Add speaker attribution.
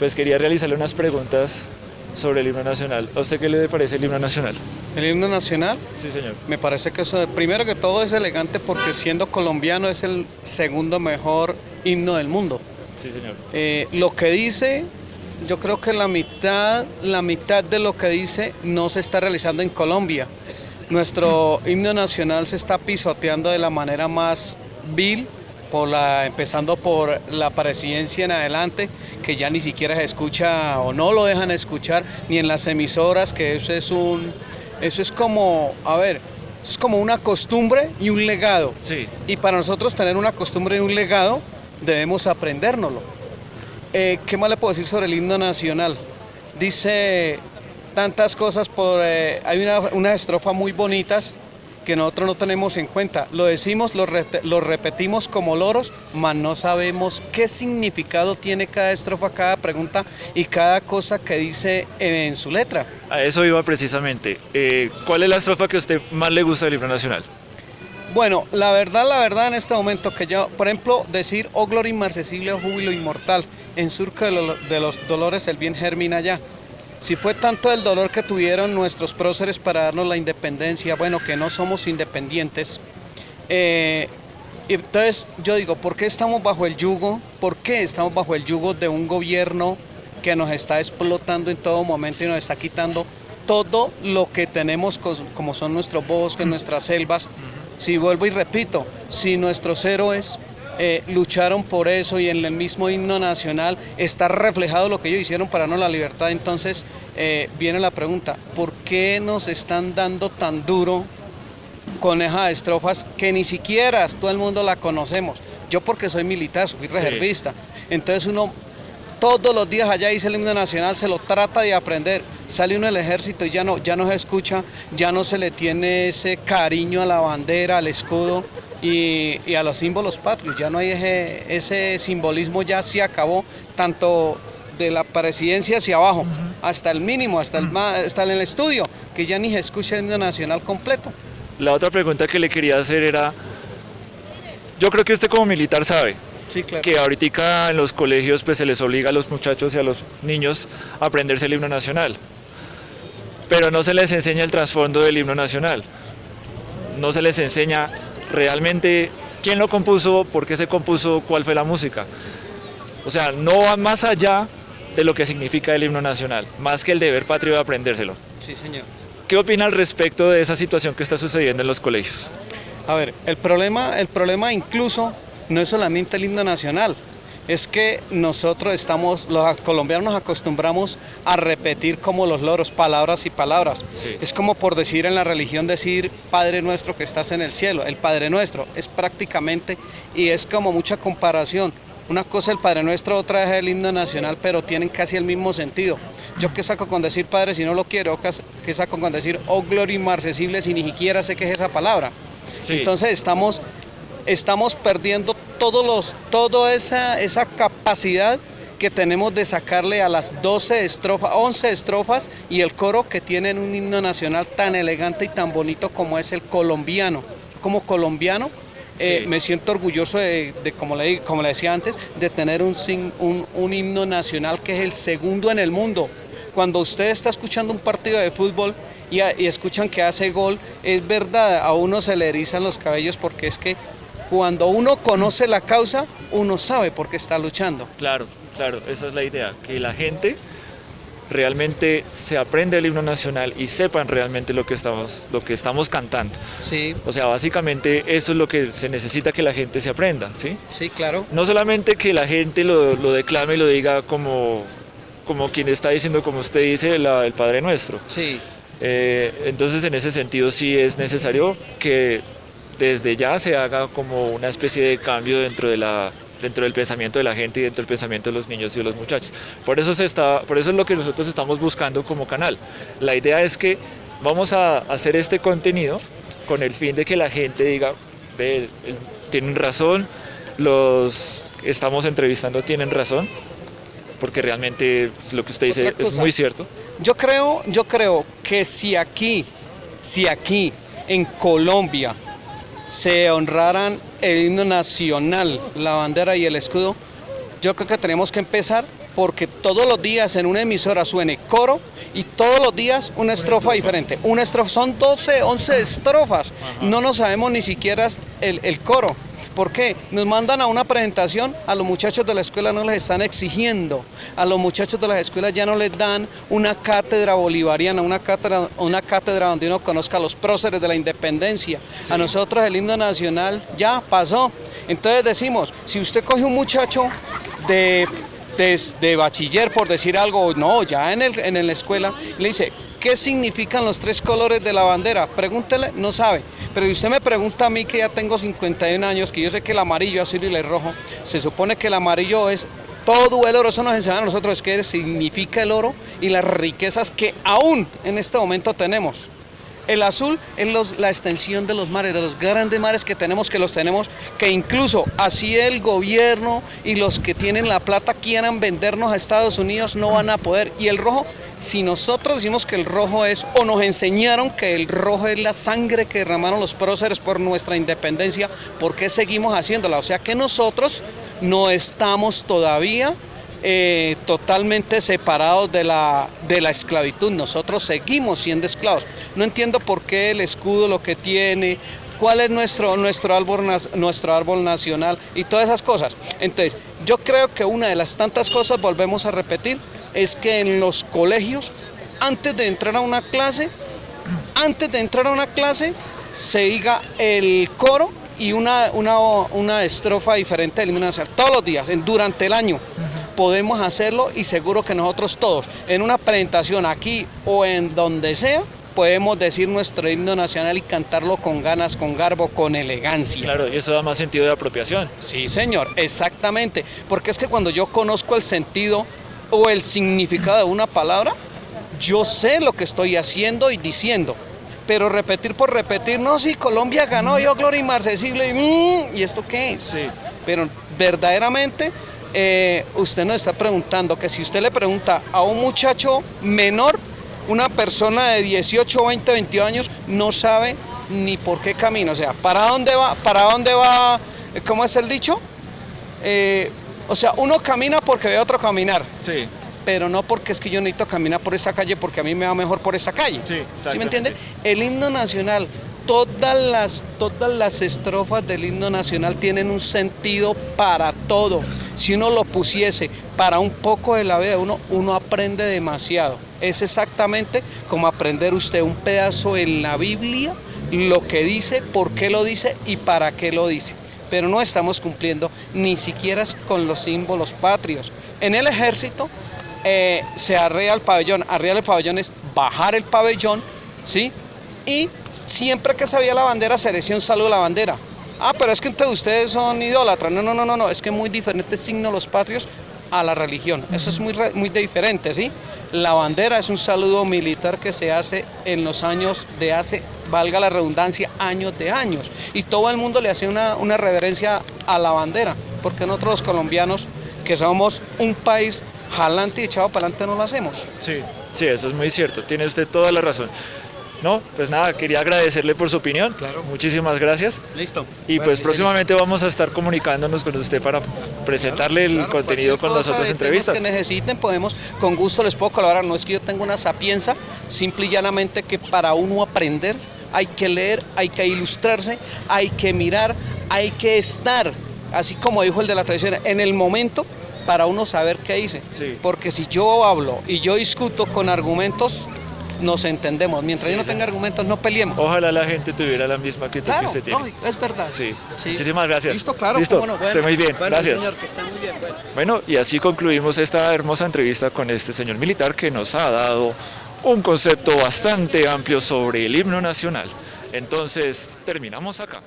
Speaker 1: pues quería realizarle unas preguntas sobre el himno nacional. ¿A usted qué le parece el himno nacional?
Speaker 2: El himno nacional,
Speaker 1: Sí, señor.
Speaker 2: me parece que eso, primero que todo es elegante porque siendo colombiano es el segundo mejor himno del mundo.
Speaker 1: Sí, señor.
Speaker 2: Eh, lo que dice, yo creo que la mitad, la mitad de lo que dice no se está realizando en Colombia. Nuestro himno nacional se está pisoteando de la manera más vil, por la, empezando por la presidencia en adelante, que ya ni siquiera se escucha o no lo dejan escuchar, ni en las emisoras, que eso es un, eso es como, a ver, eso es como una costumbre y un legado.
Speaker 1: Sí.
Speaker 2: Y para nosotros tener una costumbre y un legado, debemos aprendérnoslo. Eh, ¿Qué más le puedo decir sobre el himno nacional? Dice tantas cosas, por, eh, hay una, unas estrofas muy bonitas que nosotros no tenemos en cuenta. Lo decimos, lo, re- lo repetimos como loros, mas no sabemos qué significado tiene cada estrofa, cada pregunta y cada cosa que dice en, en su letra.
Speaker 1: A eso iba precisamente. Eh, ¿Cuál es la estrofa que a usted más le gusta del himno nacional?
Speaker 2: Bueno, la verdad, la verdad en este momento que yo, por ejemplo, decir, oh gloria inmarcesible, oh júbilo inmortal, en surco de, lo- de los dolores el bien germina ya. Si fue tanto el dolor que tuvieron nuestros próceres para darnos la independencia, bueno, que no somos independientes, eh, entonces yo digo, ¿por qué estamos bajo el yugo? ¿Por qué estamos bajo el yugo de un gobierno que nos está explotando en todo momento y nos está quitando todo lo que tenemos como son nuestros bosques, nuestras selvas? Si vuelvo y repito, si nuestros héroes eh, lucharon por eso y en el mismo himno nacional está reflejado lo que ellos hicieron para darnos la libertad, entonces eh, viene la pregunta, ¿por qué nos están dando tan duro con esas estrofas que ni siquiera todo el mundo la conocemos. Yo porque soy militar, soy
Speaker 1: Sí.
Speaker 2: reservista. Entonces uno todos los días allá dice el himno nacional, se lo trata de aprender. Sale uno del ejército y ya no, ya no se escucha, ya no se le tiene ese cariño a la bandera, al escudo y, y a los símbolos patrios. Ya no hay ese, ese simbolismo, ya se acabó, tanto de la presidencia hacia abajo, hasta el mínimo, hasta el, ma- hasta el estudio, que ya ni se escucha el himno nacional completo.
Speaker 1: La otra pregunta que le quería hacer era, yo creo que usted como militar sabe
Speaker 2: Sí, claro.
Speaker 1: que ahorita en los colegios pues se les obliga a los muchachos y a los niños a aprenderse el himno nacional, pero no se les enseña el trasfondo del himno nacional, no se les enseña realmente quién lo compuso, por qué se compuso, cuál fue la música. O sea, no va más allá de lo que significa el himno nacional, más que el deber patrio de aprendérselo.
Speaker 2: Sí, señor.
Speaker 1: ¿Qué opina al respecto de esa situación que está sucediendo en los colegios?
Speaker 2: A ver, el problema, el problema incluso no es solamente el himno nacional, es que nosotros estamos, los colombianos nos acostumbramos a repetir como los loros, palabras y palabras.
Speaker 1: Sí.
Speaker 2: Es como por decir en la religión decir Padre nuestro que estás en el cielo, el Padre nuestro, es prácticamente, y es como mucha comparación. Una cosa el Padre Nuestro, otra es el himno nacional, pero tienen casi el mismo sentido. Yo qué saco con decir Padre si no lo quiero, qué saco con decir oh gloria inmarcesible si ni siquiera sé qué es esa palabra.
Speaker 1: Sí.
Speaker 2: Entonces estamos, estamos perdiendo todos los, toda esa, esa capacidad que tenemos de sacarle a las 12 estrofas, 11 estrofas y el coro que tienen un himno nacional tan elegante y tan bonito como es el colombiano. Como colombiano eh, me siento orgulloso de, de, como, le, como le decía antes, de tener un, un, un himno nacional que es el segundo en el mundo. Cuando usted está escuchando un partido de fútbol y, a- y escuchan que hace gol, es verdad, a uno se le erizan los cabellos porque es que cuando uno conoce la causa, uno sabe por qué está luchando.
Speaker 1: Claro, claro, esa es la idea, que la gente realmente se aprenda el himno nacional y sepan realmente lo que estamos, lo que estamos cantando.
Speaker 2: Sí,
Speaker 1: O sea, básicamente eso es lo que se necesita que la gente se aprenda, ¿sí?
Speaker 2: sí, claro.
Speaker 1: No solamente que la gente lo, lo declame y lo diga como, como quien está diciendo, como usted dice, la- el Padre Nuestro.
Speaker 2: Sí,
Speaker 1: Eh, entonces, en ese sentido, sí es necesario que desde ya se haga como una especie de cambio dentro de la dentro del pensamiento de la gente y dentro del pensamiento de los niños y de los muchachos. Por eso se está, por eso es lo que nosotros estamos buscando como canal. La idea es que vamos a hacer este contenido con el fin de que la gente diga, ve, tienen razón, los que estamos entrevistando tienen razón, porque realmente lo que usted dice es muy cierto.
Speaker 2: Yo creo, yo creo que si aquí, si aquí en Colombia se honraran el himno nacional, la bandera y el escudo, yo creo que tenemos que empezar porque todos los días en una emisora suene coro y todos los días una estrofa, diferente. Una estrofa, son 12, 11 estrofas, no nos sabemos ni siquiera el, el coro. ¿Por qué? Nos mandan a una presentación, a los muchachos de la escuela no les están exigiendo, a los muchachos de las escuelas ya no les dan una cátedra bolivariana, una cátedra, una cátedra donde uno conozca a los próceres de la independencia. A nosotros el himno nacional ya pasó. Entonces decimos, si usted coge un muchacho de, de, bachiller, por decir algo, no, ya en, el, en la escuela, le dice, ¿qué significan los tres colores de la bandera? Pregúntele, no sabe. Pero si usted me pregunta a mí que ya tengo 51 años, que yo sé que el amarillo, azul y el rojo, se supone que el amarillo es todo el oro, eso nos enseña a nosotros qué significa el oro y las riquezas que aún en este momento tenemos. El azul es la extensión de los mares, de los grandes mares que tenemos, que los tenemos, que incluso así el gobierno y los que tienen la plata quieran vendernos a Estados Unidos, no van a poder. Y el rojo si nosotros decimos que el rojo es, o nos enseñaron que el rojo es la sangre que derramaron los próceres por nuestra independencia, ¿por qué seguimos haciéndola? O sea que nosotros no estamos todavía eh, totalmente separados de la, de la esclavitud, nosotros seguimos siendo esclavos. No entiendo por qué el escudo lo que tiene, cuál es nuestro, nuestro, árbol, nuestro árbol nacional y todas esas cosas. Entonces, yo creo que una de las tantas cosas, volvemos a repetir, es que en los colegios, antes de entrar a una clase, antes de entrar a una clase, se diga el coro y una, una, una estrofa diferente del himno Todos los días, durante el año, podemos hacerlo y seguro que nosotros todos, en una presentación aquí o en donde sea, podemos decir nuestro himno nacional y cantarlo con ganas, con garbo, con elegancia.
Speaker 1: Claro, y eso da más sentido de apropiación.
Speaker 2: Sí, señor, exactamente. Porque es que cuando yo conozco el sentido o el significado de una palabra, yo sé lo que estoy haciendo y diciendo. Pero repetir por repetir, no, si Colombia ganó, yo Gloria y Marcesilo, y, mm, ¿y esto qué es? Sí. Pero verdaderamente eh, usted nos está preguntando que si usted le pregunta a un muchacho menor, una persona de 18, 20, 22 años, no sabe ni por qué camino. O sea, ¿para dónde va? ¿Para dónde va? ¿Cómo es el dicho? Eh, o sea, uno camina porque ve a otro caminar. Sí. Pero no porque es que yo necesito caminar por esa calle porque a mí me va mejor por esa calle. Sí, ¿Sí me entiende? El himno nacional, todas las, todas las estrofas del himno nacional tienen un sentido para todo. Si uno lo pusiese para un poco de la vida de uno, uno aprende demasiado. Es exactamente como aprender usted un pedazo en la Biblia, lo que dice, por qué lo dice y para qué lo dice pero no estamos cumpliendo ni siquiera con los símbolos patrios. En el ejército eh, se arrea el pabellón, arrear el pabellón es bajar el pabellón, ¿sí? Y siempre que se veía la bandera se decía un saludo a la bandera. Ah, pero es que ustedes son idólatras. No, no, no, no, no, es que muy diferentes signos los patrios a la religión. Eso es muy, muy diferente, ¿sí? La bandera es un saludo militar que se hace en los años de hace, valga la redundancia, años de años. Y todo el mundo le hace una, una reverencia a la bandera, porque nosotros los colombianos, que somos un país jalante y echado para adelante, no lo hacemos.
Speaker 1: Sí, sí, eso es muy cierto, tiene usted toda la razón. No, pues nada, quería agradecerle por su opinión. Claro. Muchísimas gracias.
Speaker 2: Listo.
Speaker 1: Y pues próximamente vamos a estar comunicándonos con usted para presentarle el contenido con las otras entrevistas.
Speaker 2: que necesiten, podemos, con gusto les puedo colaborar. No es que yo tenga una sapienza, simple y llanamente que para uno aprender hay que leer, hay que ilustrarse, hay que mirar, hay que estar, así como dijo el de la tradición, en el momento para uno saber qué dice. Porque si yo hablo y yo discuto con argumentos, nos entendemos. Mientras yo no tenga argumentos, no peleemos.
Speaker 1: Ojalá la gente tuviera la misma actitud que usted tiene.
Speaker 2: No, es verdad.
Speaker 1: Sí. Muchísimas gracias.
Speaker 2: Listo, claro.
Speaker 1: Listo. Bueno, muy bien. gracias.
Speaker 2: Señor, que esté muy bien.
Speaker 1: Bueno. y así concluimos esta hermosa entrevista con este señor militar que nos ha dado un concepto bastante amplio sobre el himno nacional. Entonces, terminamos acá.